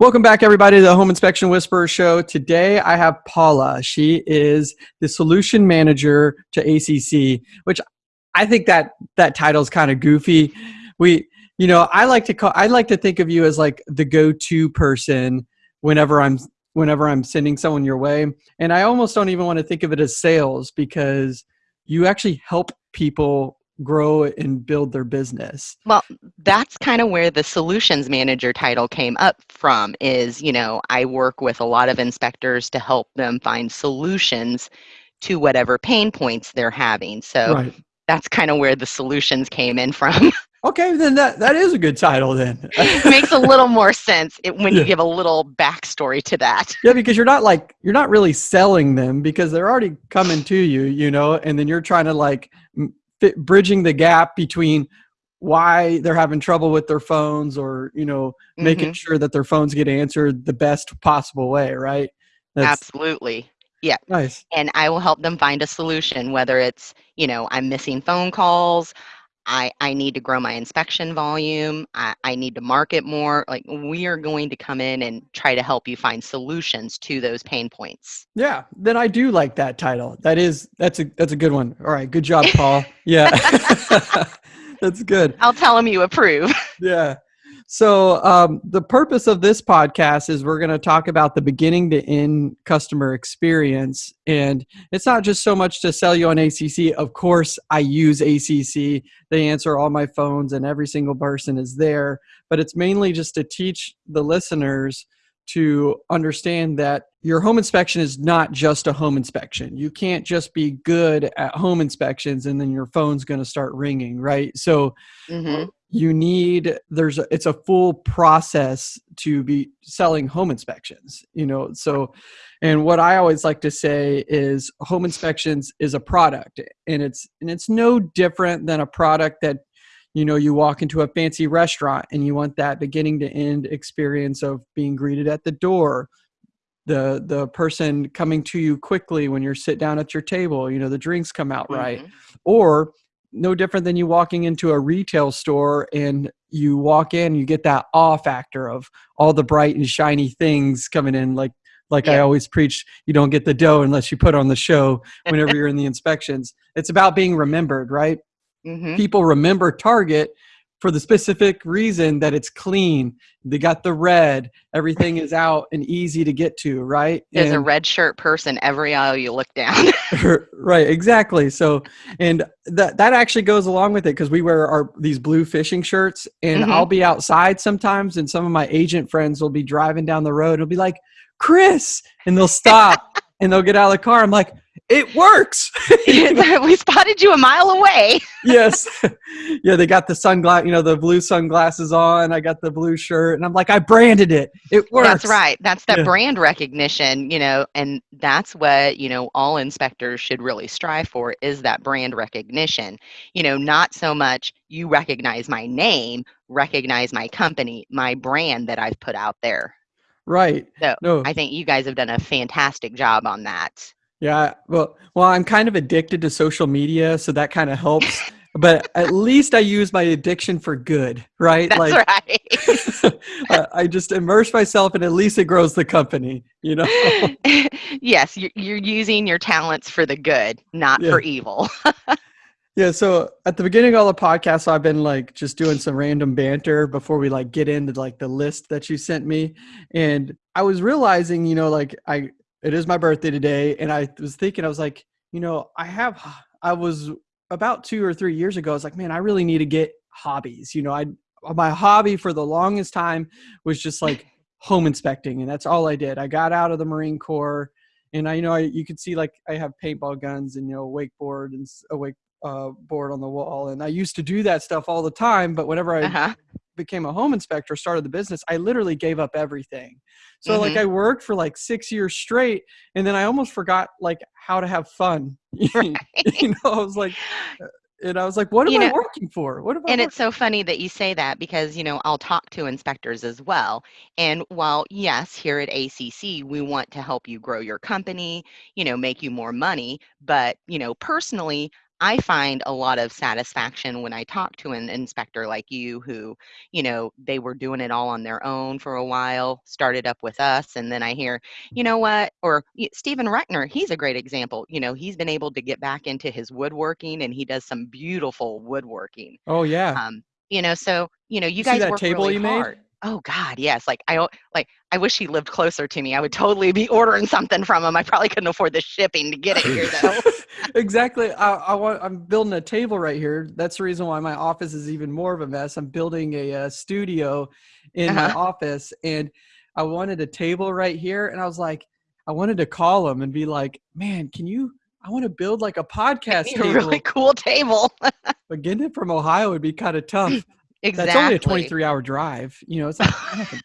Welcome back, everybody, to the Home Inspection Whisperer Show. Today, I have Paula. She is the solution manager to ACC, which I think that that title is kind of goofy. We, you know, I like to call. I like to think of you as like the go-to person whenever I'm whenever I'm sending someone your way, and I almost don't even want to think of it as sales because you actually help people grow and build their business. Well, that's kind of where the solutions manager title came up from is, you know, I work with a lot of inspectors to help them find solutions to whatever pain points they're having. So right. that's kind of where the solutions came in from. Okay, then that, that is a good title then. Makes a little more sense when yeah. you give a little backstory to that. Yeah, because you're not like you're not really selling them because they're already coming to you, you know, and then you're trying to like fit, bridging the gap between why they're having trouble with their phones or you know mm-hmm. making sure that their phones get answered the best possible way right? That's, absolutely. Yeah. Nice. And i will help them find a solution whether it's you know i'm missing phone calls I, I need to grow my inspection volume. I, I need to market more. Like we are going to come in and try to help you find solutions to those pain points. Yeah, then I do like that title. That is that's a that's a good one. All right, good job, Paul. yeah, that's good. I'll tell him you approve. yeah. So um, the purpose of this podcast is we're going to talk about the beginning to end customer experience, and it's not just so much to sell you on ACC. Of course, I use ACC. They answer all my phones, and every single person is there. But it's mainly just to teach the listeners to understand that your home inspection is not just a home inspection. You can't just be good at home inspections and then your phone's going to start ringing, right? So mm-hmm. You need there's a, it's a full process to be selling home inspections, you know. So and what I always like to say is home inspections is a product and it's and it's no different than a product that you know you walk into a fancy restaurant and you want that beginning to end experience of being greeted at the door the the person coming to you quickly when you're sit down at your table you know the drinks come out mm-hmm. right or no different than you walking into a retail store and you walk in you get that awe factor of all the bright and shiny things coming in like like yeah. I always preach, you don't get the dough unless you put on the show whenever you're in the inspections. It's about being remembered, right? Mm-hmm. People remember Target for the specific reason that it's clean. They got the red. Everything is out and easy to get to, right? There's and, a red shirt person every aisle you look down. right, exactly. So, and that that actually goes along with it because we wear our these blue fishing shirts, and mm-hmm. I'll be outside sometimes, and some of my agent friends will be driving down the road. It'll be like, Chris, and they'll stop and they'll get out of the car. I'm like, it works. we spotted you a mile away. yes. Yeah, they got the sunglass, you know, the blue sunglasses on. I got the blue shirt, and I'm like, I branded it. It works. That's right. That's that yeah. brand recognition, you know, and that's what, you know, all inspectors should really strive for is that brand recognition. You know, not so much you recognize my name, recognize my company, my brand that I've put out there. Right. So no. I think you guys have done a fantastic job on that. Yeah. Well, well, I'm kind of addicted to social media, so that kind of helps. but at least I use my addiction for good, right? That's like, right. I just immerse myself, and at least it grows the company. You know. yes, you're, you're using your talents for the good, not yeah. for evil. Yeah, so at the beginning of all the podcasts, I've been like just doing some random banter before we like get into like the list that you sent me, and I was realizing, you know, like I it is my birthday today, and I was thinking, I was like, you know, I have, I was about two or three years ago, I was like, man, I really need to get hobbies. You know, I my hobby for the longest time was just like home inspecting, and that's all I did. I got out of the Marine Corps and I you know I, you can see like I have paintball guns and you know wakeboard and a wake uh, board on the wall. And I used to do that stuff all the time. But whenever I uh-huh. became a home inspector, started the business, I literally gave up everything. So mm-hmm. like I worked for like six years straight, and then I almost forgot like how to have fun. Right. you know, I was like, uh, and I was like, what am you know, I working for? What am I? And it's so funny that you say that because, you know, I'll talk to inspectors as well. And while, yes, here at ACC, we want to help you grow your company, you know, make you more money. But, you know, personally, I find a lot of satisfaction when I talk to an inspector like you who, you know, they were doing it all on their own for a while, started up with us, and then I hear, you know what, or Stephen Reckner, he's a great example. You know, he's been able to get back into his woodworking and he does some beautiful woodworking. Oh yeah. Um, you know, so you know, you, You guys that work table really you made? Oh God, yes. Like I like I wish he lived closer to me. I would totally be ordering something from him. I probably couldn't afford the shipping to get it here though. exactly. I, I want. I'm building a table right here. That's the reason why my office is even more of a mess. I'm building a, uh studio in my Uh-huh. office, and I wanted a table right here. And I was like, I wanted to call him and be like, "Man, can you? I want to build like a podcast a table, really cool table. but getting it from Ohio would be kind of tough. Exactly. That's only a 23 hour drive. You know, it's not nothing,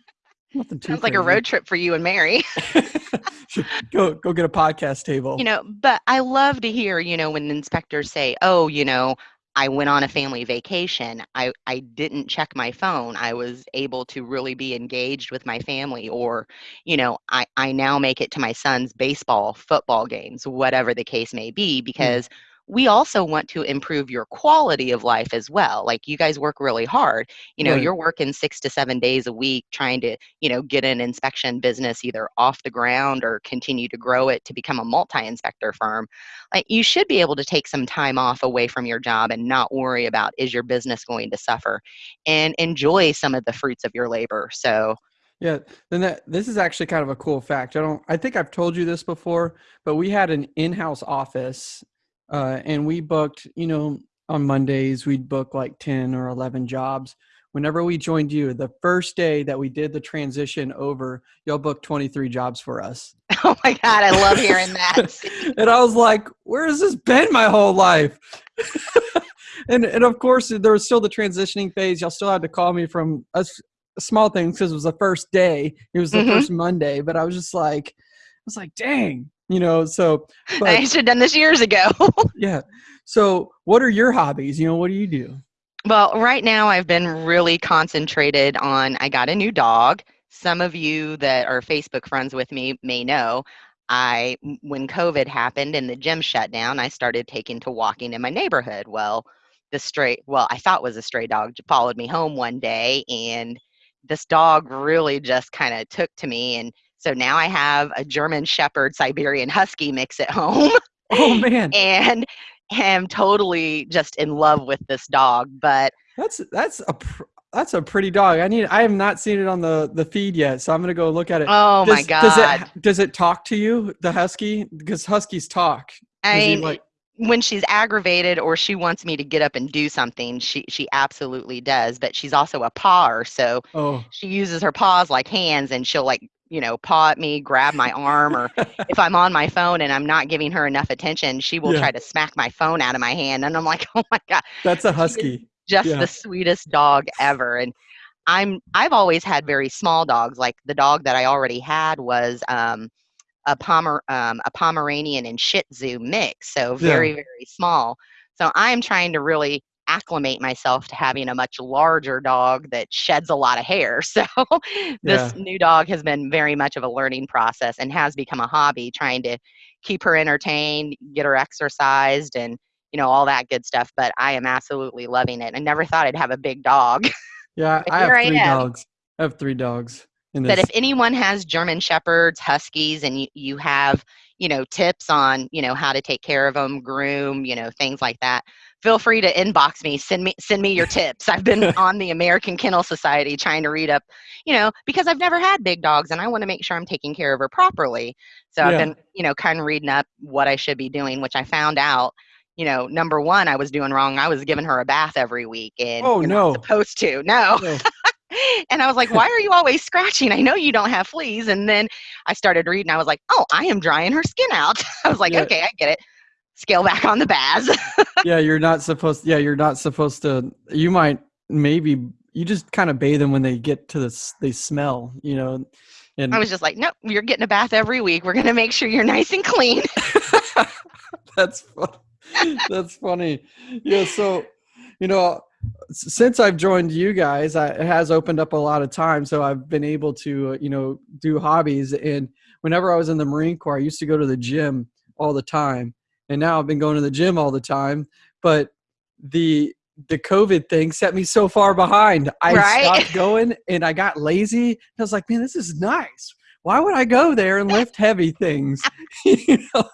nothing too. Sounds like a road trip for you and Mary. go go get a podcast table. you know, but I love to hear, you know, when inspectors say, "Oh, you know, I went on a family vacation. I I didn't check my phone. I was able to really be engaged with my family or, you know, I I now make it to my son's baseball, football games, whatever the case may be hmm. because we also want to improve your quality of life as well. Like you guys work really hard. You know, Right. you're working 6 to 7 days a week trying to, you know, get an inspection business either off the ground or continue to grow it to become a multi-inspector firm like you should be able to take some time off away from your job and not worry about is your business going to suffer and enjoy some of the fruits of your labor so Yeah, then that this is actually kind of a cool fact. I don't I think I've told you this before, but we had an in-house office uh and we booked, you know, on Mondays we'd book like 10 or 11 jobs. Whenever we joined you, the first day that we did the transition over, y'all booked 23 jobs for us. oh my god i love hearing that and I was like, where has this been my whole life? and and of course there was still the transitioning phase. Y'all still had to call me from us small things because it was the first day. It was the Mhm. first Monday, but I was just like, I was like, dang, you know. So, i should have done this years ago yeah. So, what are your hobbies? You know, what do you do? well right now i've been really concentrated on i got a new dog some of you that are facebook friends with me may know i when covid happened and the gym shut down i started taking to walking in my neighborhood well the stray well i thought was a stray dog followed me home one day and this dog really just kind of took to me and so now i have a german shepherd siberian husky mix at home Oh man, and am totally just in love with this dog but that's that's a pr- that's a pretty dog. I need. I have not seen it on the the feed yet, so I'm gonna go look at it. oh my Does- god Does it does it talk to you, the husky? Because huskies talk. I mean, like- when she's aggravated or she wants me to get up and do something, she she absolutely does. But she's also a pawer, so Oh, she uses her paws like hands, and she'll like you know paw at me, grab my arm, or if I'm on my phone and I'm not giving her enough attention, she will Yeah. try to smack my phone out of my hand, and I'm like, oh my god, that's a husky. just Yeah. the sweetest dog ever. And I'm I've always had very small dogs. Like the dog that I already had was um, a Pomer um, a Pomeranian and Shih Tzu mix, so very very small. So I'm trying to really acclimate myself to having a much larger dog that sheds a lot of hair. So this new dog has been very much of a learning process and has become a hobby trying to keep her entertained, get her exercised and you know all that good stuff, but I am absolutely loving it. I never thought I'd have a big dog. Yeah, I have I three dogs. I have three dogs. In but if anyone has German shepherds, huskies and you, you have, you know, tips on, you know, how to take care of them, groom, you know, things like that, feel free to inbox me, send me send me your tips. I've been on the American Kennel Society trying to read up, you know, because I've never had big dogs and I want to make sure I'm taking care of her properly. So I've been, you know, kind of reading up what I should be doing, which I found out you know, number one, I was doing wrong. I was giving her a bath every week, and Oh, no. supposed to. No, No. and I was like, why are you always scratching? I know you don't have fleas. And then I started reading. I was like, oh, I am drying her skin out. I was like, Yeah. okay, I get it. Scale back on the baths. yeah, you're not supposed. Yeah, you're not supposed to. You might maybe you just kind of bathe them when they get to this. They smell, you know. And I was just like, nope, you're getting a bath every week. We're going to make sure you're nice and clean. that's fun. that's funny. Yeah. So, you know, since I've joined you guys, I, it has opened up a lot of time. So I've been able to, uh, you know, do hobbies. And whenever I was in the Marine Corps, I used to go to the gym all the time. And now I've been going to the gym all the time. But the the COVID thing set me so far behind. I Right. stopped going and I got lazy. I was like, man, this is nice. Why would I go there and lift heavy things? you know?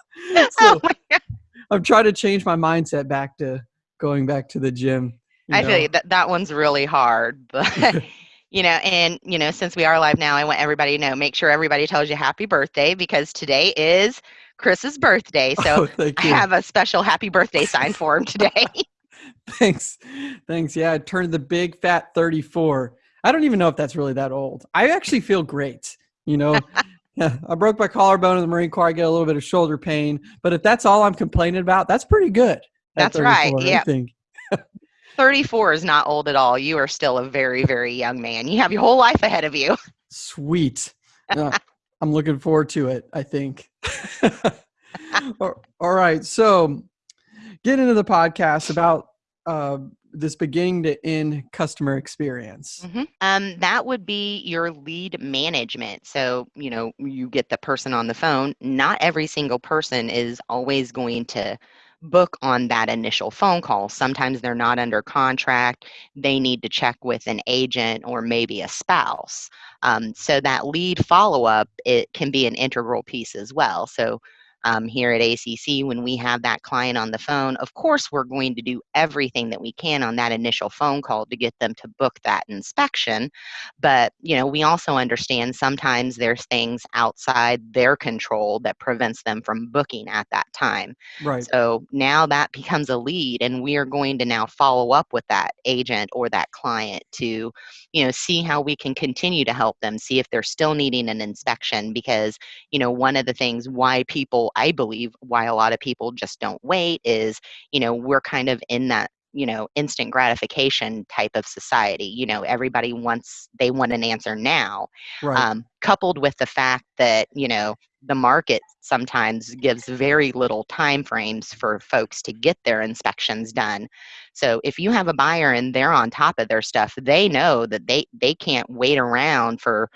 So Oh. I'm trying to change my mindset back to going back to the gym. I feel you. That that one's really hard, but you know, and you know, since we are live now, I want everybody to know. Make sure everybody tells you happy birthday because today is Chris's birthday. So oh, I have a special happy birthday sign for him today. Thanks. Thanks. Yeah, I turned the big fat 34. I don't even know if that's really that old. I actually feel great. You know, yeah, I broke my collarbone in the Marine Corps. I get a little bit of shoulder pain, but if that's all I'm complaining about, that's pretty good. That's right, 34, I yeah. think. 34 is not old at all. You are still a very, very young man. You have your whole life ahead of you. Sweet. Yeah, I'm looking forward to it, I think. all right. So, get into the podcast about uh, this beginning to end customer experience. Um, that would be your lead management. So, you know, you get the person on the phone. Not every single person is always going to book on that initial phone call. Sometimes they're not under contract. They need to check with an agent or maybe a spouse. Um, so that lead follow up it can be an integral piece as well. So um, here at ACC, when we have that client on the phone, of course, we're going to do everything that we can on that initial phone call to get them to book that inspection. But, you know, we also understand sometimes there's things outside their control that prevents them from booking at that time. Right. So now that becomes a lead, and we are going to now follow up with that agent or that client to, you know, see how we can continue to help them, see if they're still needing an inspection. Because, you know, one of the things why people, I believe, why a lot of people just don't wait is, you know, we're kind of in that you know instant gratification type of society you know everybody wants they want an answer now Right. um, coupled with the fact that you know the market sometimes gives very little time frames for folks to get their inspections done so if you have a buyer and they're on top of their stuff they know that they they can't wait around for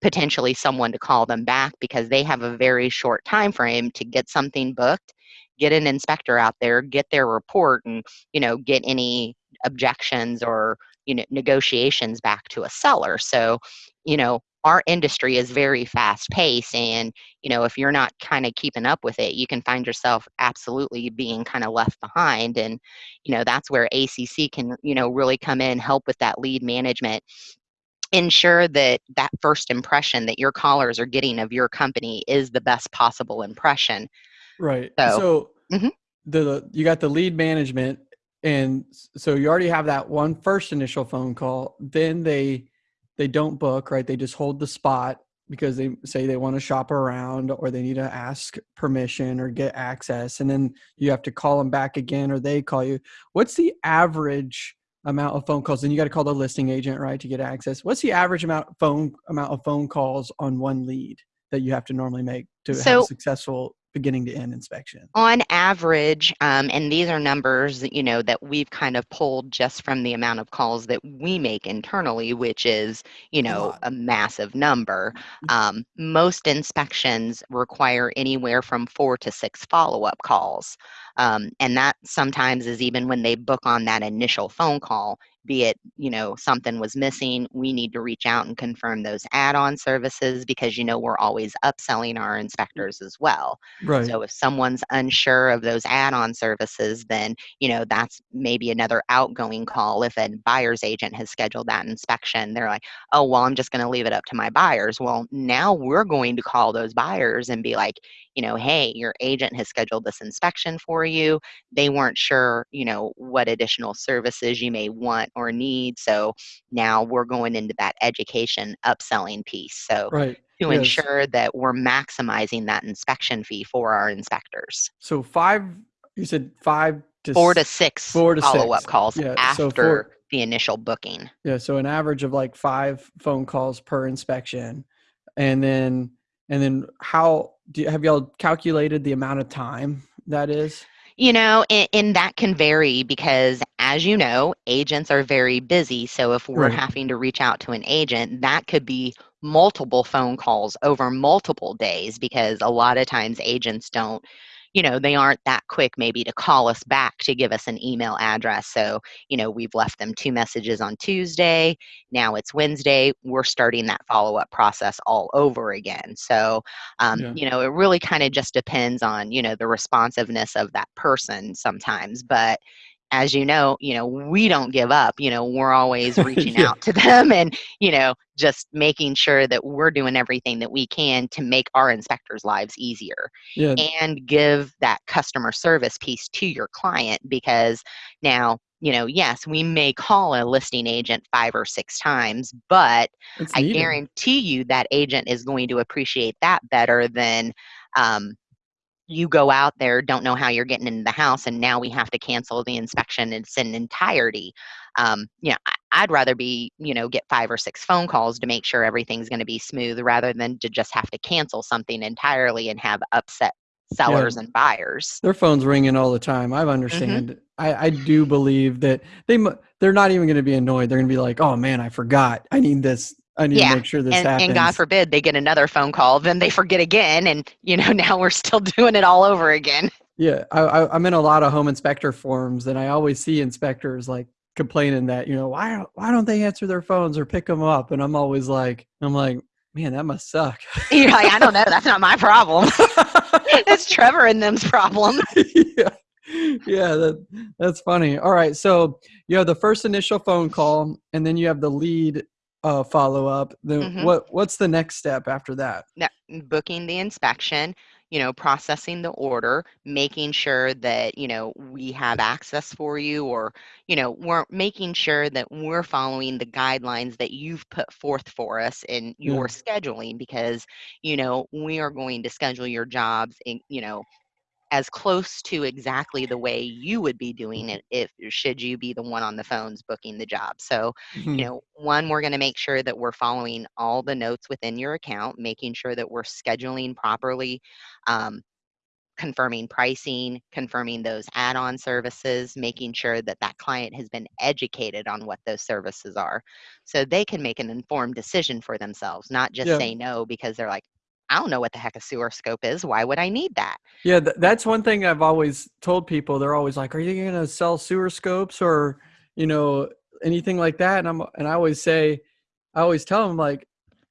potentially someone to call them back because they have a very short time frame to get something booked get an inspector out there get their report and you know get any objections or you know negotiations back to a seller. So you know our industry is very fast paced and you know if you're not kind of keeping up with it you can find yourself absolutely being kind of left behind. And you know that's where acc can you know really come in help with that lead management ensure that that first impression that your callers are getting of your company is the best possible impression Right. So- So, Mhm. the you got the lead management, and so you already have that one first initial phone call. Then they they don't book, right? They just hold the spot because they say they want to shop around or they need to ask permission or get access, and then you have to call them back again or they call you. What's the average amount of phone calls? And you got to call the listing agent, right, to get access. What's the average amount phone amount of phone calls on one lead that you have to normally make to have a successful beginning to end inspection? on average um, and these are numbers that, you know that we've kind of pulled just from the amount of calls that we make internally which is you know lot. a massive number um, most inspections require anywhere from four to six follow-up calls um, and that sometimes is even when they book on that initial phone call be it you know something was missing we need to reach out and confirm those add-on services because you know we're always upselling our mm. inspectors as well Right. so if someone's unsure of those add-on services, then you know that's maybe another outgoing call. If a buyer's agent has scheduled that inspection, they're like, "Oh, well, I'm just going to leave it up to my buyers." Well, now we're going to call those buyers and be like, you know, "Hey, your agent has scheduled this inspection for you. They weren't sure, you know, what additional services you may want or need. So now we're going into that education upselling piece." So right. to Yes. ensure that we're maximizing that inspection fee for our inspectors. So five. You said five to Four to six four to follow-up calls Yeah, so after four- the initial booking. Yeah. So an average of like five phone calls per inspection, and then and then how do you, have y'all calculated the amount of time that is? You know, and, and that can vary because, as you know, agents are very busy. So if we're Right. having to reach out to an agent, that could be multiple phone calls over multiple days because a lot of times agents don't, you know, they aren't that quick maybe to call us back to give us an email address. So, you know, we've left them two messages on Tuesday. Now it's Wednesday. We're starting that follow up process all over again. So, um, yeah. you know, it really kind of just depends on, you know, the responsiveness of that person sometimes. But, as you know, you know, we don't give up. You know, we're always reaching yeah. out to them and, you know, just making sure that we're doing everything that we can to make our inspectors' lives easier yeah. and give that customer service piece to your client because now, you know, yes, we may call a listing agent five or six times, but I guarantee you that agent is going to appreciate that better than um, you go out there, don't know how you're getting into the house, and now we have to cancel the inspection in its entirety. Um, you know, I'd rather be, you know, get five or six phone calls to make sure everything's going to be smooth rather than to just have to cancel something entirely and have upset sellers yeah. and buyers. Their phones ringing all the time. I understand. Mm-hmm. I, I do believe that they they're not even going to be annoyed. They're going to be like, "Oh man, I forgot. I need this I need yeah. to make sure this and, happens. And God forbid they get another phone call, then they forget again, and you know now we're still doing it all over again. Yeah, I, am in a lot of home inspector forums, and I always see inspectors like complaining that you know why why don't they answer their phones or pick them up, and I'm always like I'm like man that must suck. You're like I don't know, that's not my problem. it's Trevor and them's problem. yeah yeah, that that's funny. All right, so you have the first initial phone call, and then you have the lead uh, follow up, then mm-hmm. what what's the next step after that? Yeah, booking the inspection, you know, processing the order, making sure that you know we have access for you, or you know, we're making sure that we're following the guidelines that you've put forth for us in your yeah. scheduling, because you know we are going to schedule your jobs in you know as close to exactly the way you would be doing it if should you be the one on the phones booking the job so mm-hmm. you know one we're going to make sure that we're following all the notes within your account making sure that we're scheduling properly um, confirming pricing confirming those add-on services making sure that that client has been educated on what those services are so they can make an informed decision for themselves not just yeah. say no because they're like I don't know what the heck a sewer scope is. Why would I need that? Yeah, th- that's one thing I've always told people. They're always like, "Are you going to sell sewer scopes or, you know, anything like that?" And I'm and I always say, I always tell them like,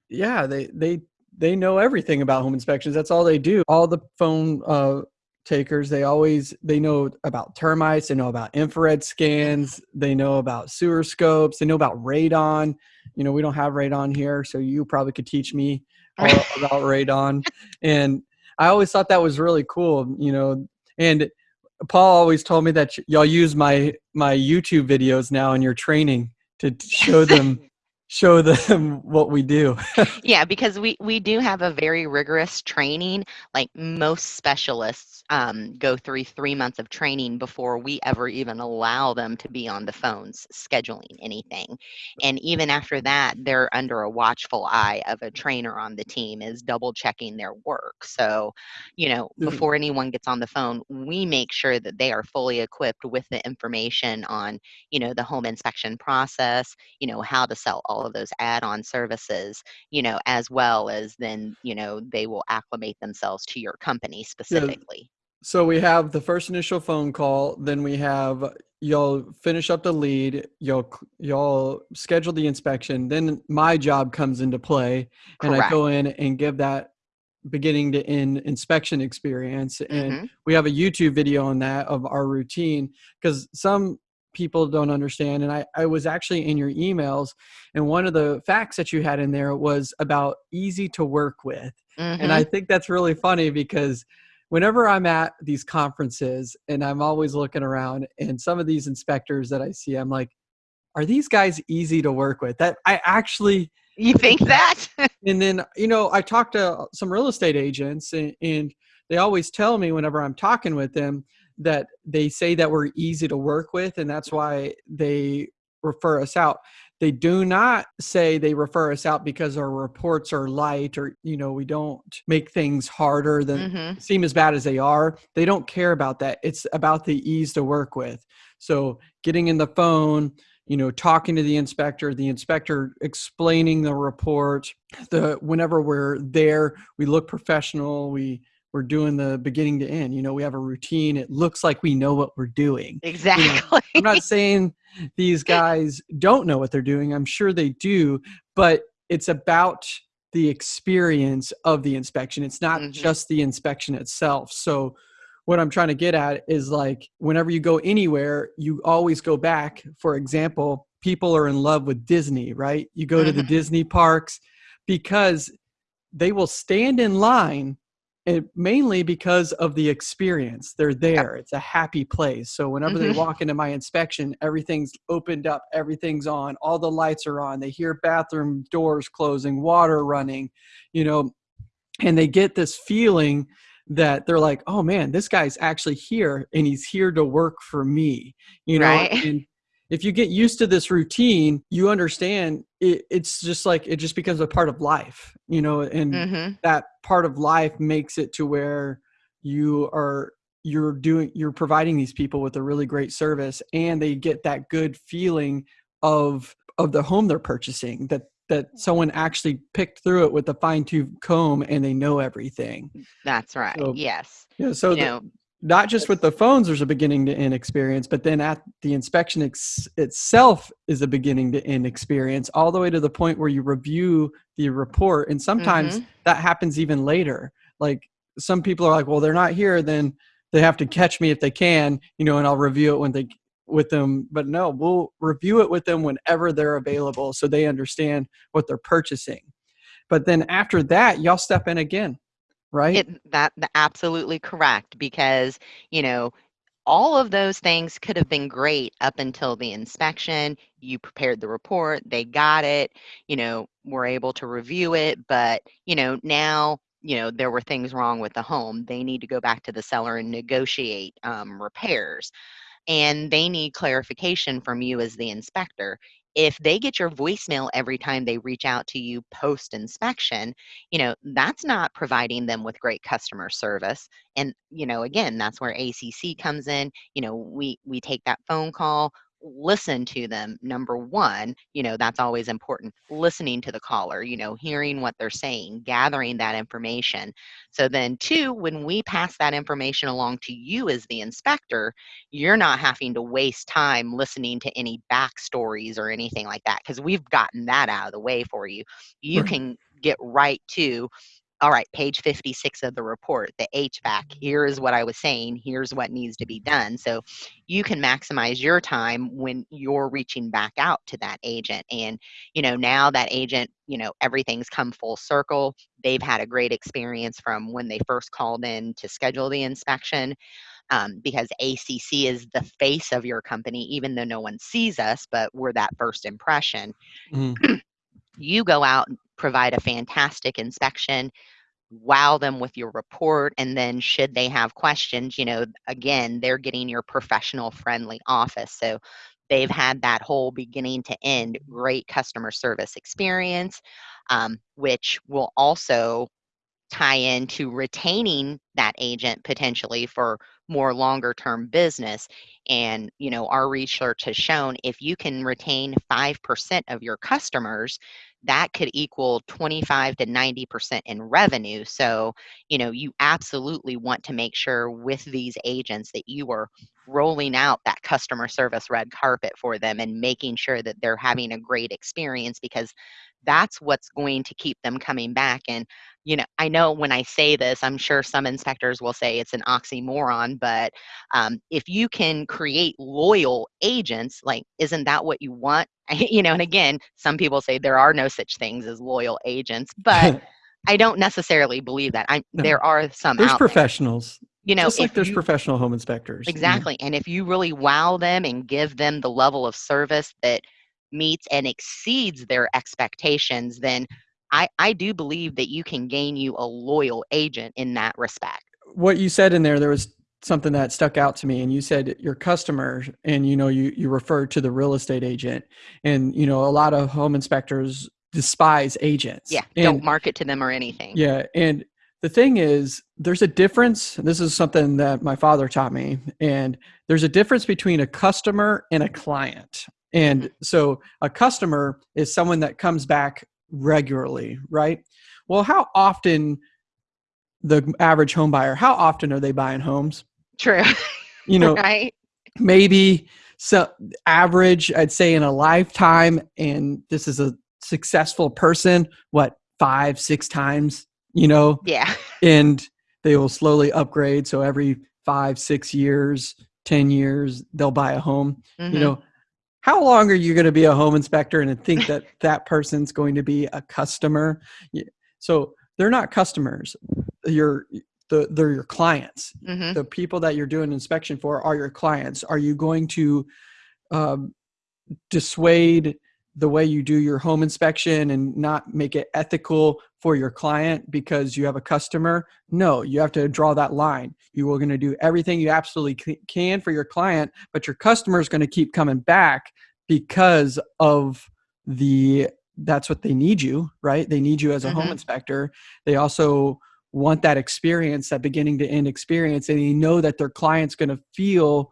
"Yeah, they they they know everything about home inspections. That's all they do. All the phone uh, takers, they always they know about termites. They know about infrared scans. They know about sewer scopes. They know about radon. You know, we don't have radon here, so you probably could teach me." About radon. And I always thought that was really cool, you know. And Paul always told me that y'all use my my YouTube videos now in your training to show them show them what we do. yeah, because we we do have a very rigorous training. Like most specialists um, go through three months of training before we ever even allow them to be on the phones scheduling anything. And even after that, they're under a watchful eye of a trainer on the team is double checking their work. So, you know, mm-hmm. before anyone gets on the phone, we make sure that they are fully equipped with the information on, you know, the home inspection process, you know, how to sell all of those add-on services you know as well as then you know they will acclimate themselves to your company specifically yeah. So we have the first initial phone call then we have you'll finish up the lead you'll you'll schedule the inspection then my job comes into play and Correct. i go in and give that beginning to end inspection experience and mm-hmm. we have a youtube video on that of our routine because some people don't understand. And I, I was actually in your emails, and one of the facts that you had in there was about easy to work with. Mm-hmm. And I mm-hmm. think that's really funny because whenever I'm at these conferences and I'm always looking around, and some of these inspectors that I see, I'm like, are these guys easy to work with? That I actually. You think that? and then, you know, I talk to some real estate agents, and, and they always tell me whenever I'm talking with them, that they say that we're easy to work with and that's why they refer us out they do not say they refer us out because our reports are light or you know we don't make things harder than mm-hmm. seem as bad as they are they don't care about that it's about the ease to work with so getting in the phone you know talking to the inspector the inspector explaining the report the whenever we're there we look professional we we're doing the beginning to end. You know, we have a routine. It looks like we know what we're doing. Exactly. I'm not saying these guys don't know what they're doing. I'm sure they do, but it's about the experience of the inspection. It's not Mhm. just the inspection itself. So what I'm trying to get at is like whenever you go anywhere, you always go back. For example, people are in love with Disney, right? You go to the Mhm. Disney parks because they will stand in line and mainly because of the experience. They're there. It's a happy place. So whenever they Mhm. walk into my inspection, everything's opened up, everything's on, all the lights are on. They hear bathroom doors closing, water running, you know, and they get this feeling that they're like, "Oh man, this guy's actually here and he's here to work for me." You know, Right. and if you get used to this routine, you understand it, it's just like it just becomes a part of life, you know, and hmm that part of life makes it to where you are you're doing you're providing these people with a really great service and they get that good feeling of of the home they're purchasing that that someone actually picked through it with a fine-tooth comb and they know everything That's right. So, yes. know, so you the- know, not just with the phones there's a beginning to end experience but then at the inspection ex- itself is a beginning to end experience all the way to the point where you review the report and sometimes Mhm. that happens even later. Like some people are like well they're not here then they have to catch me if they can you know and i'll review it when they with them. But no we'll review it with them whenever they're available so they understand what they're purchasing. But then after that y'all step in again right It that absolutely correct because, you know, all of those things could have been great up until the inspection. You prepared the report, they got it, you know, were able to review it, but, you know, now, you know, there were things wrong with the home. They need to go back to the seller and negotiate um, repairs. And they need clarification from you as the inspector. If they get your voicemail every time they reach out to you post inspection, you know, that's not providing them with great customer service. And, you know, again, that's where ACC comes in. You know, we we take that phone call, listen to them. Number 1, you know, that's always important. Listening to the caller, you know, hearing what they're saying, gathering that information. So then 2, when we pass that information along to you as the inspector, you're not having to waste time listening to any backstories or anything like that because we've gotten that out of the way for you. You Right. can get right to all right, page 56 of the report, the HVAC. Here is what I was saying. Here's what needs to be done. So you can maximize your time when you're reaching back out to that agent. And, you know, now that agent, you know, everything's come full circle. They've had a great experience from when they first called in to schedule the inspection um, because ACC is the face of your company, even though no one sees us, but we're that first impression. Mhm. You go out provide a fantastic inspection, wow them with your report, and then should they have questions, you know, again, they're getting your professional friendly office. So they've had that whole beginning to end great customer service experience, um, which will also tie into retaining that agent potentially for more longer term business and you know our research has shown if you can retain 5% of your customers that could equal 25 to 90% in revenue. So you know you absolutely want to make sure with these agents that you are rolling out that customer service red carpet for them and making sure that they're having a great experience because that's what's going to keep them coming back. And you know, I know when I say this, I'm sure some inspectors will say it's an oxymoron, but um, if you can create loyal agents, like, isn't that what you want? you know, and again, some people say there are no such things as loyal agents, but I don't necessarily believe that. I No. there are some there's out there. professionals You know, just like there's you- professional home inspectors. Exactly. And if you really wow them and give them the level of service that meets and exceeds their expectations, then I, I do believe that you can gain you a loyal agent in that respect. what you said in there there was something that stuck out to me and you said your customer and you know you you referred to the real estate agent and you know a lot of home inspectors despise agents Yeah. and, don't market to them or anything. yeah and the thing is there's a difference this is something that my father taught me and there's a difference between a customer and a client and mm-hmm. so a customer is someone that comes back regularly right well how often the average home buyer, how often are they buying homes? True. You know, right? maybe so average, I'd say in a lifetime, and this is a successful person, what, five, six times, you know? Yeah. And they will slowly upgrade. So every five, six years, 10 years, they'll buy a home. Mhm. You know, how long are you going to be a home inspector and think that that person's going to be a customer? So they're not customers. You're the, they're your clients. Mhm. The people that you're doing inspection for are your clients. Are you going to um, dissuade the way you do your home inspection and not make it ethical for your client because you have a customer? No you have to draw that line. You are going to do everything you absolutely can for your client but your customer is going to keep coming back because of the that's what they need you right? They need you as a home Mhm. inspector. They also want that experience that beginning to end experience and they know that their client's going to feel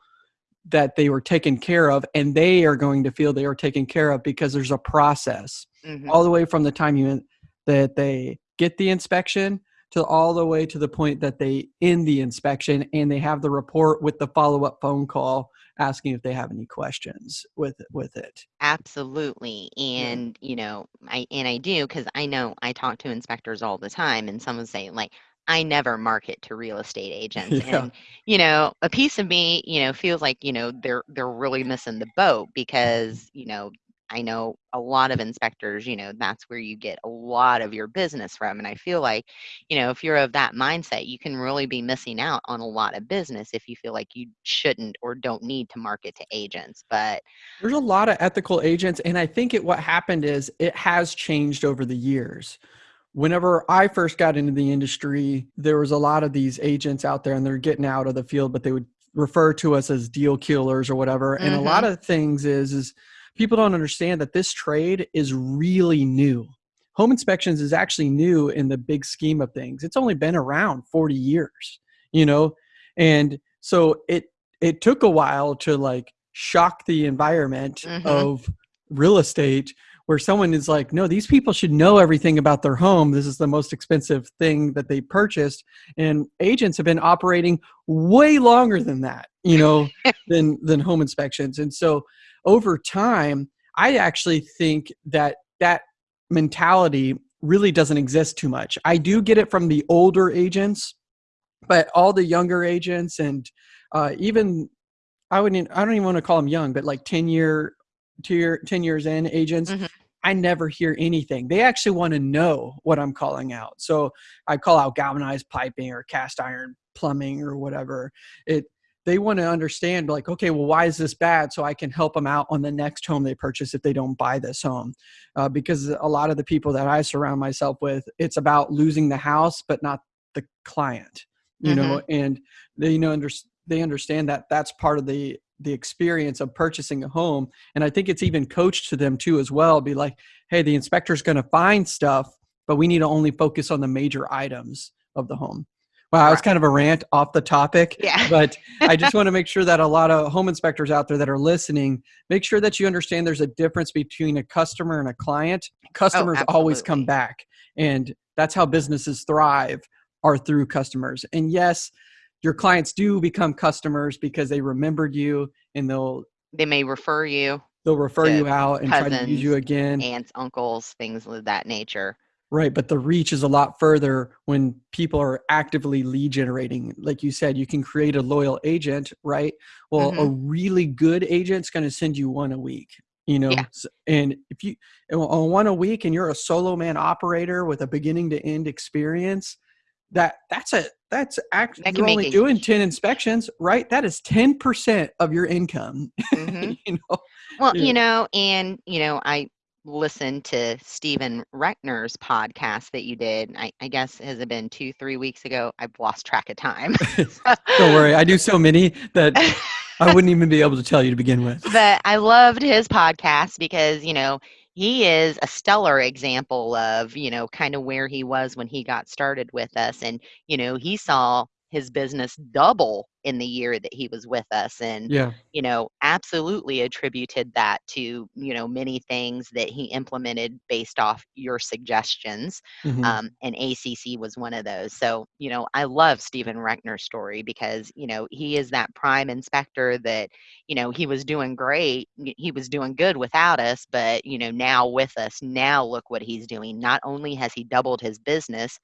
that they were taken care of and they are going to feel they were taken care of because there's a process. Mhm. all the way from the time you that they get the inspection to all the way to the point that they end the inspection and they have the report with the follow-up phone call asking if they have any questions with with it Absolutely. And, you know, I and I do because I know I talk to inspectors all the time and someone say like I never market to real estate agents. Yeah. And, you know, a piece of me, you know, feels like, you know, they're they're really missing the boat mm-hmm. because, you know, I know a lot of inspectors, you know, that's where you get a lot of your business from. And I feel like, you know, if you're of that mindset, you can really be missing out on a lot of business if you feel like you shouldn't or don't need to market to agents. But there's a lot of ethical agents and i think it what happened is it has changed over the years whenever i first got into the industry there was a lot of these agents out there and they're getting out of the field but they would refer to us as deal killers or whatever and a lot mm-hmm. of things is is people don't understand that this trade is really new. Home inspections is actually new in the big scheme of things. It's only been around 40 years you know? And so it it took a while to like shock the environment Mhm. of real estate where someone is like no these people should know everything about their home. This is the most expensive thing that they purchased. And agents have been operating way longer than that you know than than home inspections. And so over time i actually think that that mentality really doesn't exist too much i do get it from the older agents but all the younger agents and uh, even I wouldn't I don't even want to call them young, but like 10 year, two year 10 years in agents, Mhm. I never hear anything. They actually want to know what I'm calling out. So I call out galvanized piping or cast iron plumbing or whatever. It they want to understand like, okay, well, why is this bad? So I can help them out on the next home they purchase if they don't buy this home. Uh, because a lot of the people that I surround myself with, it's about losing the house, but not the client. You know, and they you know under, they understand that that's part of the the experience of purchasing a home and i think it's even coached to them too as well be like hey the inspector's going to find stuff but we need to only focus on the major items of the home wow it's Right. kind of a rant off the topic Yeah. but i just want to make sure that a lot of home inspectors out there that are listening make sure that you understand there's a difference between a customer and a client. Customers oh, always come back and that's how businesses thrive are through customers. And yes your clients do become customers because they remembered you and they'll they may refer you they'll refer you out and try to use you again. aunts uncles things of that nature right but the reach is a lot further when people are actively lead generating like you said you can create a loyal agent right well a really good agent's going to send you one a week you know Yeah. And if you on one a week and you're a solo man operator with a beginning to end experience that that's a that's actually That you're only doing huge- 10 inspections right that is 10% of your income Mhm. you know well Yeah. you know and you know i listened to stephen reckner's podcast that you did I, I guess has it been two three weeks ago? I've lost track of time. Don't worry i do so many that i wouldn't even be able to tell you to begin with. But I loved his podcast because, you know, he is a stellar example of, you know, kind of where he was when he got started with us. And, you know, he saw his business double in the year that he was with us and Yeah. you know absolutely attributed that to you know many things that he implemented based off your suggestions Mhm. um, and acc was one of those so you know i love stephen reckner's story because you know he is that prime inspector that you know he was doing great he was doing good without us but you know now with us now look what he's doing not only has he doubled his business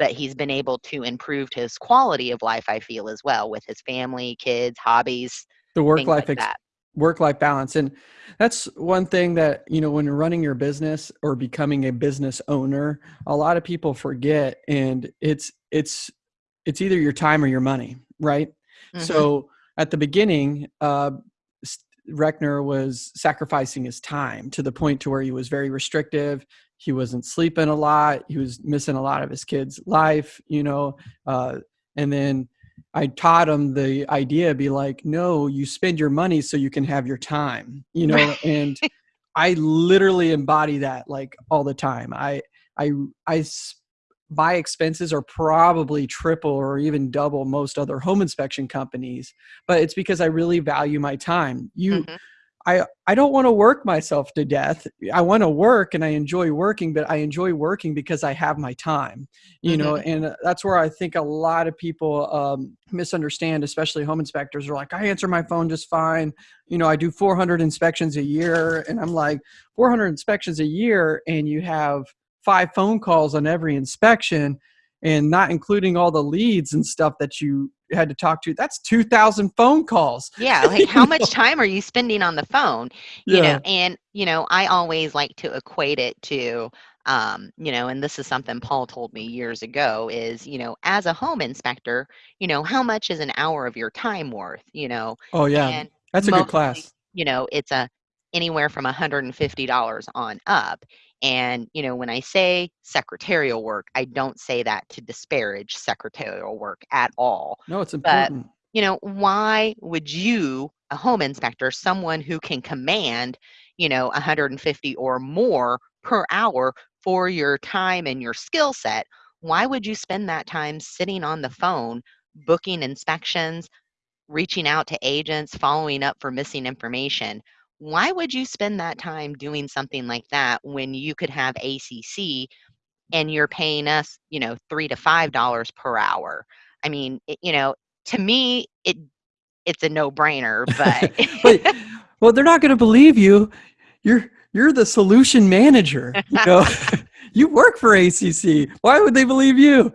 but he's been able to improve his quality of life i feel as well with his family kids hobbies the work life like that work life balance and that's one thing that you know when you're running your business or becoming a business owner a lot of people forget and it's it's it's either your time or your money right Mhm. so at the beginning uh Reckner was sacrificing his time to the point to where he was very restrictive he wasn't sleeping a lot he was missing a lot of his kids life you know uh and then I taught him the idea be like, no, you spend your money so you can have your time, you know, Right. and I literally embody that like all the time. I, I, I, my expenses are probably triple or even double most other home inspection companies, but it's because I really value my time. You, Mhm. I, I don't want to work myself to death. I want to work and I enjoy working, but I enjoy working because I have my time, you know, and uh, that's where I think a lot of people um, misunderstand, especially home inspectors are like, I answer my phone just fine. You know, I do 400 inspections a year. And I'm like, 400 inspections a year, and you have five phone calls on every inspection and not including all the leads and stuff that you had to talk to. That's 2,000 phone calls. yeah like how much time are you spending on the phone you Yeah. know and you know i always like to equate it to um, you know and this is something paul told me years ago is you know as a home inspector you know how much is an hour of your time worth you know Oh, yeah. and That's a good class. you know it's a anywhere from $150 on up and you know when i say secretarial work i don't say that to disparage secretarial work at all No, it's important. but you know why would you a home inspector someone who can command you know 150 or more per hour for your time and your skill set why would you spend that time sitting on the phone booking inspections reaching out to agents following up for missing information why would you spend that time doing something like that when you could have acc and you're paying us you know three to five dollars per hour i mean it, you know to me it it's a no-brainer but but well, they're not going to believe you. You're you're the solution manager. You know, you work for ACC. Why would they believe you?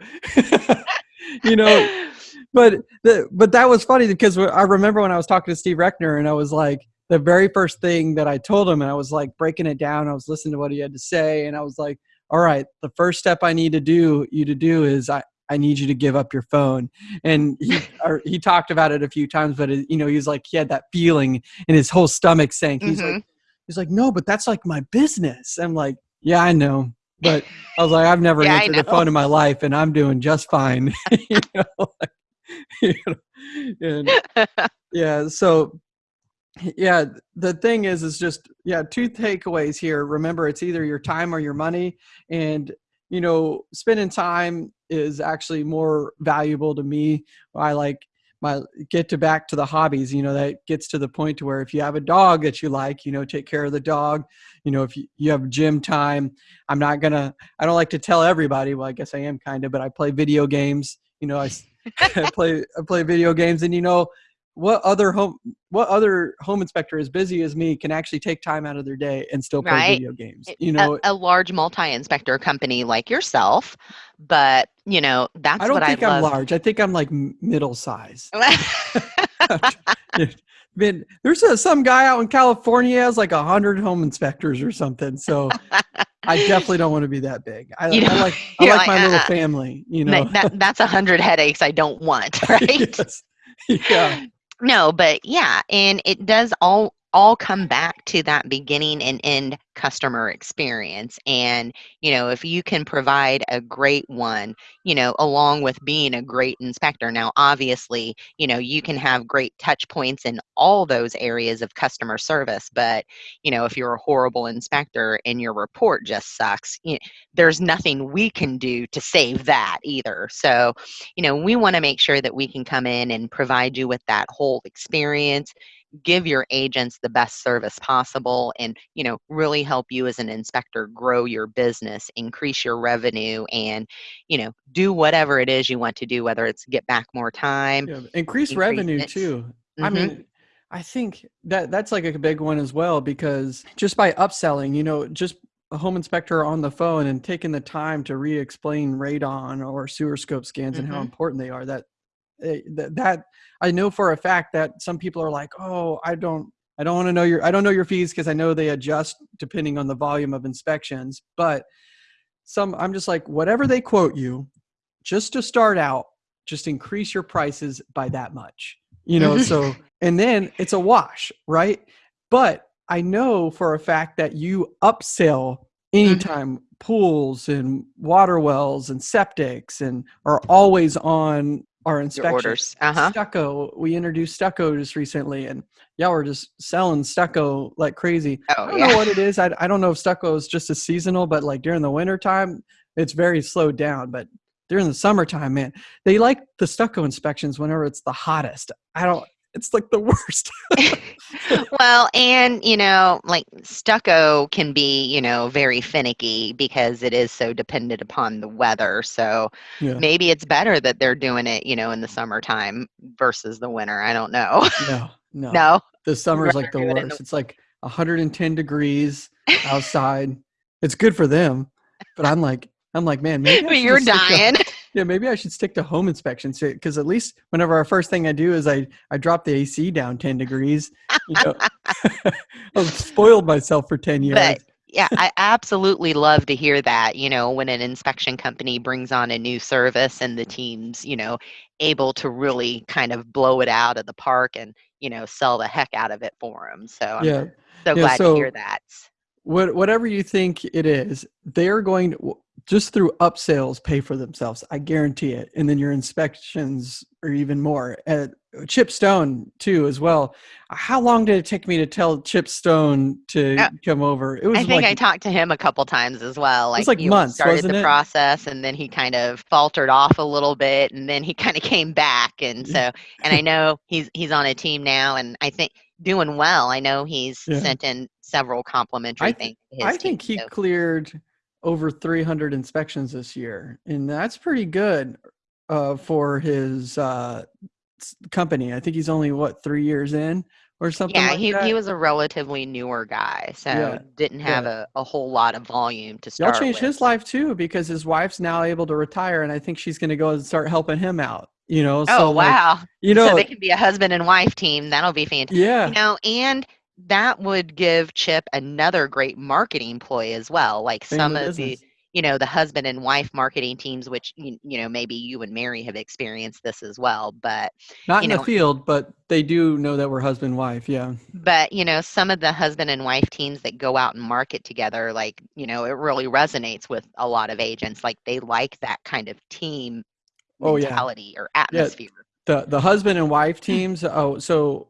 you know, but the, but that was funny because I remember when I was talking to Steve Reckner and I was like the very first thing that I told him and I was like breaking it down. I was listening to what he had to say and I was like, all right, the first step I need to do you to do is I I need you to give up your phone. And he or he talked about it a few times, but it, you know he was like he had that feeling in his whole stomach sank. he's Mhm. like he's like no, but that's like my business. I'm like yeah, I know. But I was like, I've never Yeah, answered the phone in my life, and I'm doing just fine. you know, like, you know, and yeah. So yeah, the thing is, is just yeah, two takeaways here. Remember, it's either your time or your money, and you know, spending time is actually more valuable to me. I like my get to back to the hobbies. You know, that gets to the point to where if you have a dog that you like, you know, take care of the dog. You know, if you, you have gym time, I'm not gonna. I don't like to tell everybody. Well, I guess I am kind of, but I play video games. You know, I play I play video games, and you know, what other home what other home inspector as busy as me can actually take time out of their day and still play Right. video games? You know, a, a large multi-inspector company like yourself but you know that's I don't what think i I'm love large. I think I'm like middle size. Man, there's a, some guy out in California has like a hundred home inspectors or something. So I definitely don't want to be that big. I, You I like I like like, my little uh-uh. family. You know, that, that- that's a hundred headaches i don't want right Yes. yeah, no but yeah and it does all all come back to that beginning and end customer experience and you know if you can provide a great one you know along with being a great inspector. Now obviously you know you can have great touch points in all those areas of customer service but you know if you're a horrible inspector and your report just sucks you know, there's nothing we can do to save that either. So you know we want to make sure that we can come in and provide you with that whole experience give your agents the best service possible and you know really help you as an inspector grow your business increase your revenue and you know do whatever it is you want to do whether it's get back more time yeah, increase, increase revenue it. too mm-hmm. i mean i think that that's like a big one as well because just by upselling you know just a home inspector on the phone and taking the time to re-explain radon or sewer scope scans mm-hmm. and how mm-hmm. important they are that that, that I know for a fact that some people are like, oh, I don't, I don't want to know your, I don't know your fees because I know they adjust depending on the volume of inspections. But some, I'm just like, whatever they quote you, just to start out, just increase your prices by that much, you know. so, and then it's a wash, right? But I know for a fact that you upsell mm-hmm. anytime pools and water wells and septics and are always on our inspection orders. Uh-huh. Stucco. We introduced stucco just recently, and yeah, we're just selling stucco like crazy. Oh, I don't yeah. know what it is. I, I don't know if stucco is just a seasonal, but like during the winter time, it's very slowed down. But during the summertime, man, they like the stucco inspections whenever it's the hottest. I don't it's like the worst. well, and you know, like stucco can be, you know, very finicky because it is so dependent upon the weather. So yeah. maybe it's better that they're doing it, you know, in the summertime versus the winter. I don't know. No, no. No. The summer's like the worst. It the- it's like 110 degrees outside. it's good for them, but I'm like, I'm like, man, maybe you're dying. Yeah, maybe I should stick to home inspections because at least whenever our first thing I do is I I drop the AC down ten degrees. You know, I've spoiled myself for ten years. But yeah, I absolutely love to hear that. You know, when an inspection company brings on a new service and the team's you know able to really kind of blow it out of the park and you know sell the heck out of it for them. So I'm yeah. so glad so, to hear that. What, whatever you think it is, they're going to just through upsells pay for themselves. I guarantee it. And then your inspections are even more. At Chip Stone too, as well. How long did it take me to tell Chip Stone to uh, come over? It was. I think like, I talked to him a couple times as well. Like, it was like months. Started the it? process, and then he kind of faltered off a little bit, and then he kind of came back. And so, and I know he's he's on a team now, and I think doing well. I know he's yeah. sent in several complimentary I th- things. I think he so. cleared over 300 inspections this year, and that's pretty good uh, for his uh, company. I think he's only what three years in or something. Yeah, like he that. he was a relatively newer guy, so yeah. didn't have yeah. a, a whole lot of volume to start. Y'all changed with. his life too because his wife's now able to retire, and I think she's going to go and start helping him out. You know. Oh so, wow! Like, you know, so they can be a husband and wife team. That'll be fantastic. Yeah. You know, and that would give Chip another great marketing ploy as well. Like some of business. the you know the husband and wife marketing teams which you, you know maybe you and mary have experienced this as well but not in know, the field but they do know that we're husband and wife yeah but you know some of the husband and wife teams that go out and market together like you know it really resonates with a lot of agents like they like that kind of team oh, mentality yeah. or atmosphere yeah. the the husband and wife hmm. teams oh so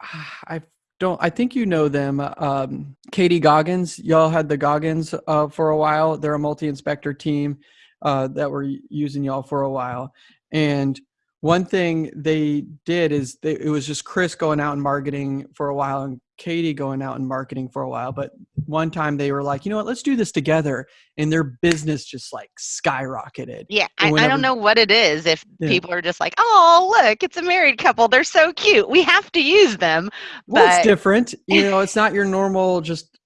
i don't I think you know them. Um, Katie Goggins, y'all had the Goggins uh, for a while. They're a multi-inspector team uh, that were using y'all for a while. And one thing they did is they, it was just Chris going out and marketing for a while and Katie going out and marketing for a while. But one time they were like, you know what, let's do this together. And their business just like skyrocketed. Yeah. I, whenever, I, don't know what it is if yeah. people are just like, oh, look, it's a married couple. They're so cute. We have to use them. Well, but... it's different. You know, it's not your normal just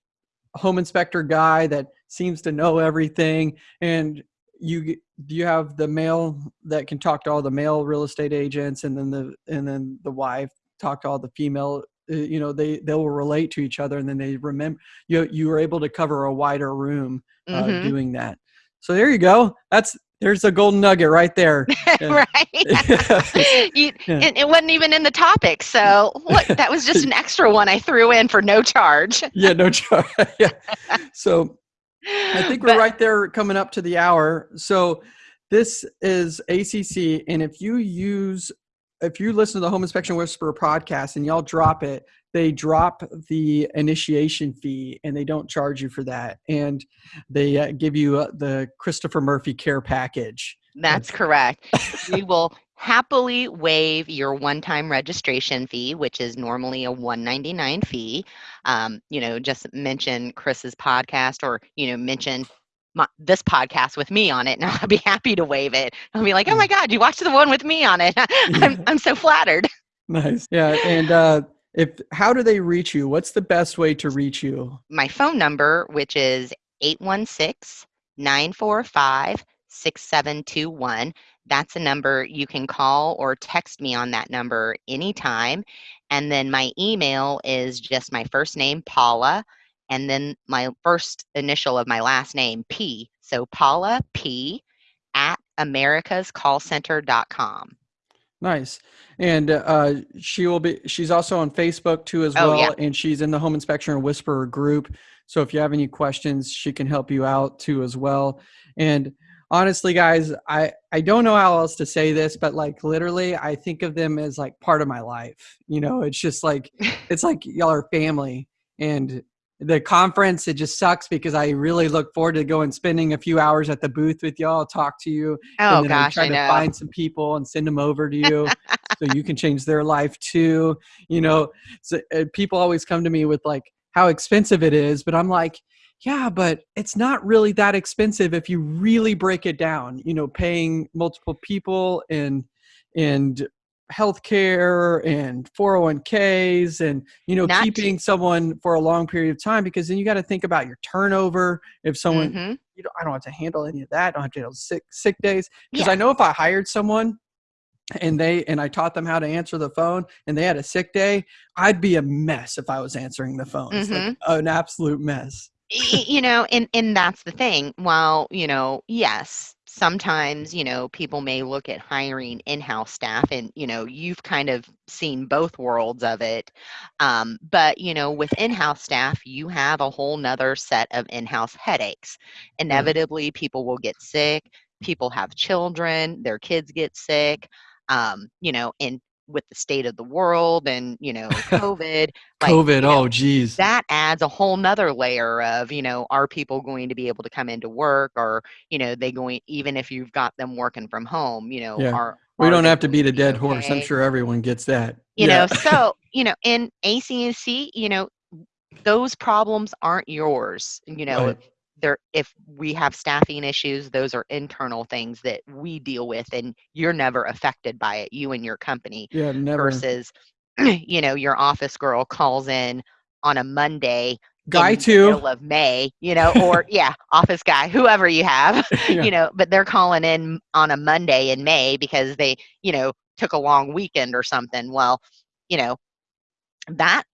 home inspector guy that seems to know everything. And you you have the male that can talk to all the male real estate agents and then the and then the wife talk to all the female uh, you know they they will relate to each other and then they remember you you were able to cover a wider room uh, mm-hmm. doing that so there you go that's there's a golden nugget right there. right. you, Yeah. it, it wasn't even in the topic. So look, that was just an extra one I threw in for no charge. yeah, no charge. yeah. So I think we're right there coming up to the hour. So this is ACC, and if you use, if you listen to the Home Inspection Whisperer podcast and y'all drop it, they drop the initiation fee and they don't charge you for that, and they uh, give you uh, the Christopher Murphy Care Package. That's correct. we will happily waive your one-time registration fee, which is normally a 199 fee. Um, you know, just mention Chris's podcast or, you know, mention my, this podcast with me on it, and I'll be happy to waive it. I'll be like, oh my God, you watched the one with me on it. I'm, I'm so flattered. Nice. Yeah, and uh, if how do they reach you? What's the best way to reach you? My phone number, which is 816 945 6721. That's a number you can call or text me on that number anytime. And then my email is just my first name, Paula, and then my first initial of my last name, P. So Paula P at americascallcenter.com. Nice. And uh, she will be, she's also on Facebook too as Oh, well. yeah. And she's in the Home Inspection and Whisperer group. So if you have any questions, she can help you out too as well. And honestly, guys, I, I don't know how else to say this, but like literally, I think of them as like part of my life. You know, it's just like, it's like y'all are family. And the conference, it just sucks because I really look forward to going spending a few hours at the booth with y'all, talk to you, Oh and then gosh, try I to find some people and send them over to you so you can change their life too you know so uh, people always come to me with like how expensive it is but i'm like yeah but it's not really that expensive if you really break it down you know paying multiple people and and healthcare and 401ks and you know Not to- keeping someone for a long period of time because then you got to think about your turnover if someone Mhm. you know, I don't have to handle any of that. I don't have to handle sick sick days because Yeah. I know if I hired someone and they and I taught them how to answer the phone and they had a sick day, I'd be a mess if I was answering the phone. It's like an absolute mess. You know and and that's the thing while you know yes sometimes you know people may look at hiring in-house staff and you know you've kind of seen both worlds of it um, but you know with in-house staff you have a whole nother set of in-house headaches. Inevitably people will get sick people have children their kids get sick um, you know and with the state of the world and you know covid like, COVID, you know, oh geez. that adds a whole nother layer of you know are people going to be able to come into work or you know they going even if you've got them working from home you know Yeah. are we don't have to beat a dead be horse. I'm sure everyone gets that. you Yeah. know so you know in ACNC you know those problems aren't yours you know Right. There if we have staffing issues those are internal things that we deal with and you're never affected by it you and your company yeah, never. versus you know your office girl calls in on a monday Guy in the too. middle of May, you know, or yeah, office guy, whoever you have, Yeah. you know, but they're calling in on a Monday in May because they, you know, took a long weekend or something. Well, you know,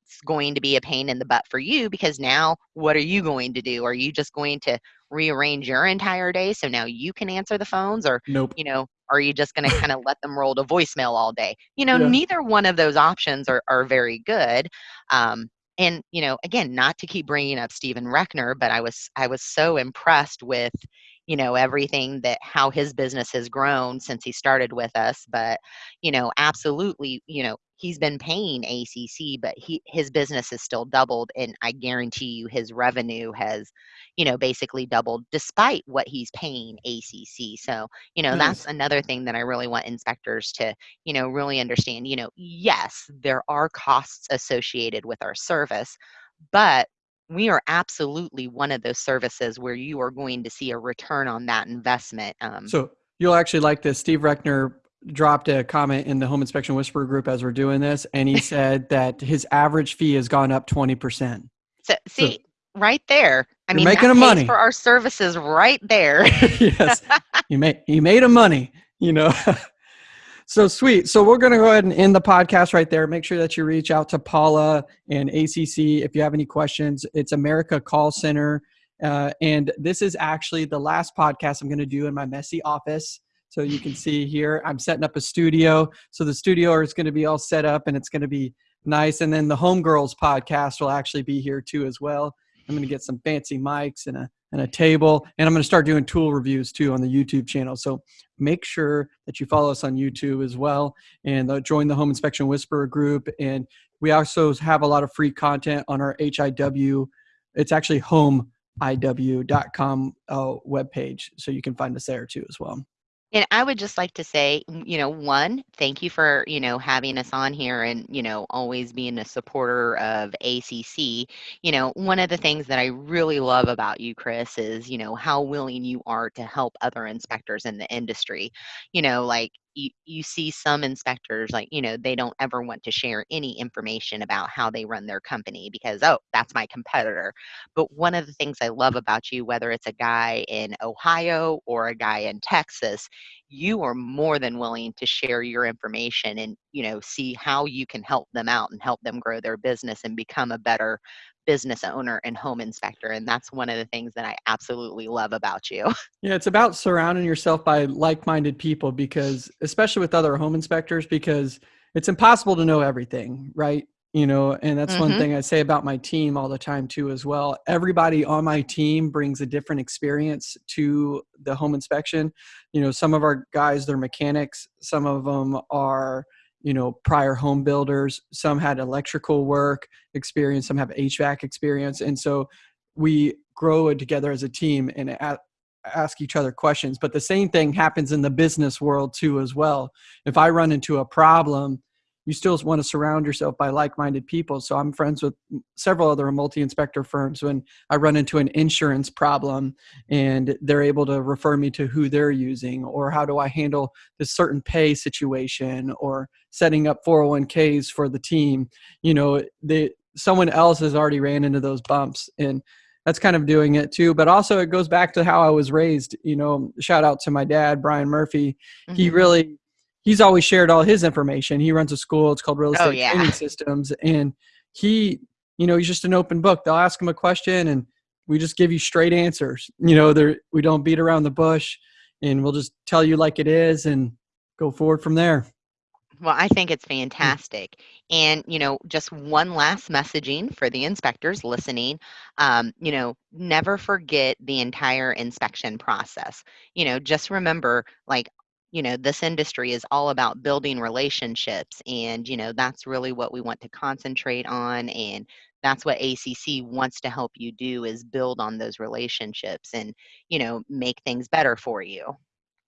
that's going to be a pain in the butt for you because now what are you going to do? Are you just going to rearrange your entire day so now you can answer the phones or Nope. you know are you just going to kind of let them roll to voicemail all day you know Yeah. neither one of those options are, are very good um, and you know again not to keep bringing up stephen reckner but i was i was so impressed with you know everything that how his business has grown since he started with us but you know absolutely you know he's been paying acc but he his business has still doubled and i guarantee you his revenue has you know basically doubled despite what he's paying acc so you know that's another thing that i really want inspectors to you know really understand. You know yes there are costs associated with our service but we are absolutely one of those services where you are going to see a return on that investment um, So you'll actually like this. Steve Reckner dropped a comment in the Home Inspection Whisperer group as we're doing this, and he said that his average fee has gone up 20%. so see right there i mean making that a pays money. for our services right there yes, you made you made him money. You know. so sweet. So we're going to go ahead and end the podcast right there. Make sure that you reach out to Paula and ACC if you have any questions. It's America Call Center, Uh, and this is actually the last podcast I'm going to do in my messy office. So you can see here, I'm setting up a studio. So the studio is going to be all set up and it's going to be nice. And then the Homegirls podcast will actually be here too as well. I'm going to get some fancy mics and a and a table, and I'm going to start doing tool reviews too on the YouTube channel. So make sure that you follow us on YouTube as well, and uh, join the Home Inspection Whisperer group. And we also have a lot of free content on our HIW. It's actually homeiw.com uh, webpage, so you can find us there too as well. And I would just like to say, mm, you know, one, thank you for, you know, having us on here and, you know, always being a supporter of ACC. You know, one of the things that I really love about you, Chris, is, you know, how willing you are to help other inspectors in the industry. You know, like you, you see some inspectors like you know they don't ever want to share any information about how they run their company because oh that's my competitor. But one of the things i love about you whether it's a guy in ohio or a guy in texas you are more than willing to share your information and you know see how you can help them out and help them grow their business and become a better business owner and home inspector and that's one of the things that i absolutely love about you. Yeah it's about surrounding yourself by like-minded people because especially with other home inspectors because it's impossible to know everything right you know and that's mm-hmm. one thing i say about my team all the time too as well. Everybody on my team brings a different experience to the home inspection. You know some of our guys they're mechanics some of them are you know prior home builders. Some had electrical work experience some have hvac experience and so we grow it together as a team and ask each other questions. But the same thing happens in the business world too as well. If i run into a problem you still want to surround yourself by like-minded people. So I'm friends with several other multi-inspector firms. When I run into an insurance problem, and they're able to refer me to who they're using, or how do I handle this certain pay situation, or setting up 401ks for the team. You know, they someone else has already ran into those bumps, and that's kind of doing it too. But also, it goes back to how I was raised. You know, shout out to my dad, Brian Murphy. Mm-hmm. He really he's always shared all his information. He runs a school. It's called Real oh, Estate oh, yeah. Training Systems, and he, you know, he's just an open book. They'll ask him a question, and we just give you straight answers. You know, there we don't beat around the bush, and we'll just tell you like it is, and go forward from there. Well, I think it's fantastic. And, you know, just one last messaging for the inspectors listening. Um, you know, never forget the entire inspection process. You know, just remember, like, you know this industry is all about building relationships and you know that's really what we want to concentrate on and that's what ACC wants to help you do is build on those relationships and you know make things better for you.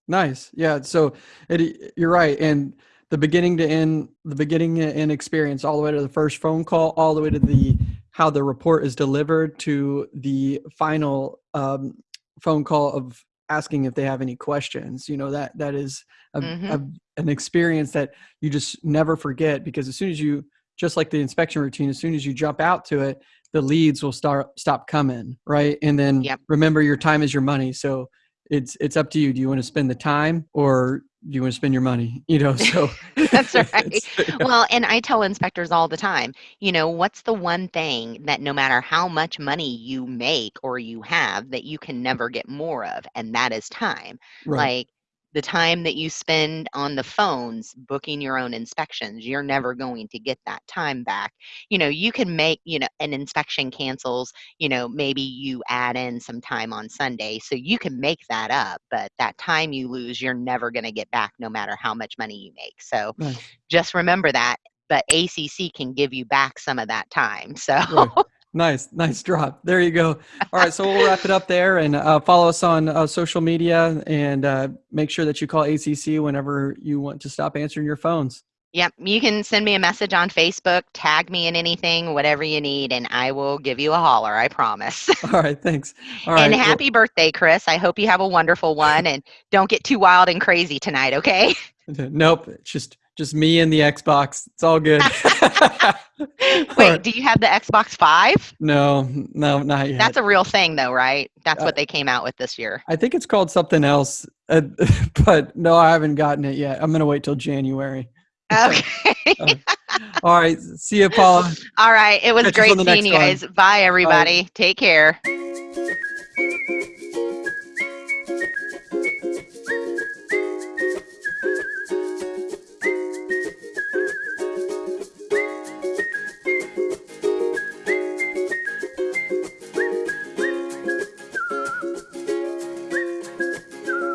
Nice. Yeah so it, you're right and the beginning to end the beginning and experience all the way to the first phone call all the way to the how the report is delivered to the final um, phone call of asking if they have any questions you know that that is a, mm-hmm. a, an experience that you just never forget because as soon as you just like the inspection routine as soon as you jump out to it the leads will start stop coming right and then yep. remember your time is your money so it's it's up to you do you want to spend the time or do you want to spend your money you know so that's right. well and i tell inspectors all the time you know what's the one thing that no matter how much money you make or you have that you can never get more of? And that is time. Right. like the time that you spend on the phones booking your own inspections you're never going to get that time back you know you can make you know an inspection cancels you know maybe you add in some time on sunday so you can make that up but that time you lose you're never going to get back no matter how much money you make so nice. just remember that but acc can give you back some of that time so right. Nice, nice drop. There you go. All right, so we'll wrap it up there and uh, follow us on uh, social media and uh, make sure that you call ACC whenever you want to stop answering your phones. Yep, you can send me a message on Facebook, tag me in anything, whatever you need, and I will give you a holler. I promise. All right, thanks. All right. And happy well, birthday, Chris. I hope you have a wonderful one, and don't get too wild and crazy tonight. Okay? Nope, just just me and the Xbox. It's all good. Wait, do you have the Xbox Five? No, no, not yet. That's a real thing, though, right? That's uh, what they came out with this year. I think it's called something else, uh, but no, I haven't gotten it yet. I'm gonna wait till January. Okay. uh, all right. See you, Paula. All right. It was Catch great seeing you guys. Bye, everybody. Bye. Take care.